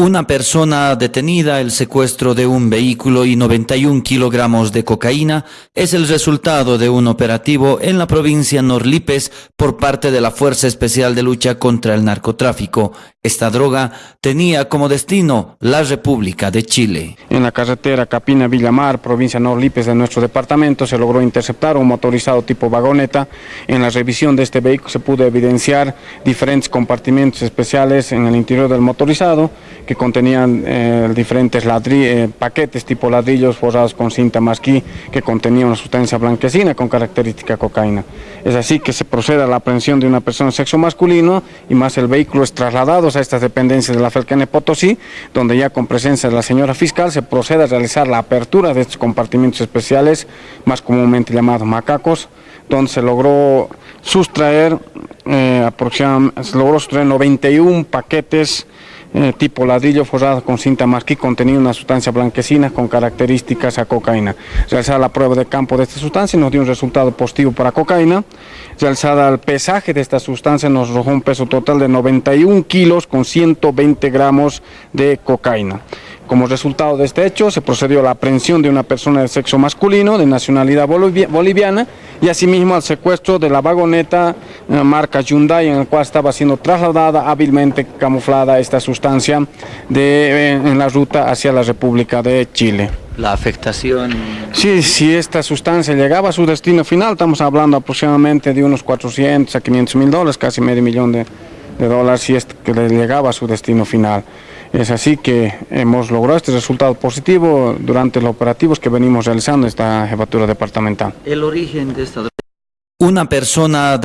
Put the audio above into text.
Una persona detenida, el secuestro de un vehículo y 91 kilogramos de cocaína es el resultado de un operativo en la provincia Norlipes por parte de la Fuerza Especial de Lucha contra el Narcotráfico. Esta droga tenía como destino la República de Chile. En la carretera Capina-Villamar, provincia Norlipes de nuestro departamento, se logró interceptar un motorizado tipo vagoneta. En la revisión de este vehículo se pudo evidenciar diferentes compartimentos especiales en el interior del motorizado que contenían eh, diferentes eh, paquetes tipo ladrillos forrados con cinta masquí que contenían una sustancia blanquecina con característica cocaína. Es así que se procede a la aprehensión de una persona de sexo masculino y más el vehículo es trasladado a estas dependencias de la Felcane Potosí, donde ya con presencia de la señora fiscal se procede a realizar la apertura de estos compartimentos especiales, más comúnmente llamados macacos, donde se logró sustraer eh, aproximadamente, se logró sustraer 91 paquetes tipo ladrillo forrado con cinta marquí contenía una sustancia blanquecina con características a cocaína. Realizada la prueba de campo de esta sustancia nos dio un resultado positivo para cocaína. Realizada el pesaje de esta sustancia nos arrojó un peso total de 91 kilos con 120 gramos de cocaína. Como resultado de este hecho, se procedió a la aprehensión de una persona de sexo masculino, de nacionalidad boliviana, y asimismo al secuestro de la vagoneta eh, marca Hyundai, en el cual estaba siendo trasladada hábilmente camuflada esta sustancia de, eh, en la ruta hacia la República de Chile. La afectación... Sí, si esta sustancia llegaba a su destino final, estamos hablando aproximadamente de unos 400 a 500 mil dólares, casi medio millón de, de dólares, si es que le llegaba a su destino final. Es así que hemos logrado este resultado positivo durante los operativos que venimos realizando esta jefatura departamental. El origen de esta Una persona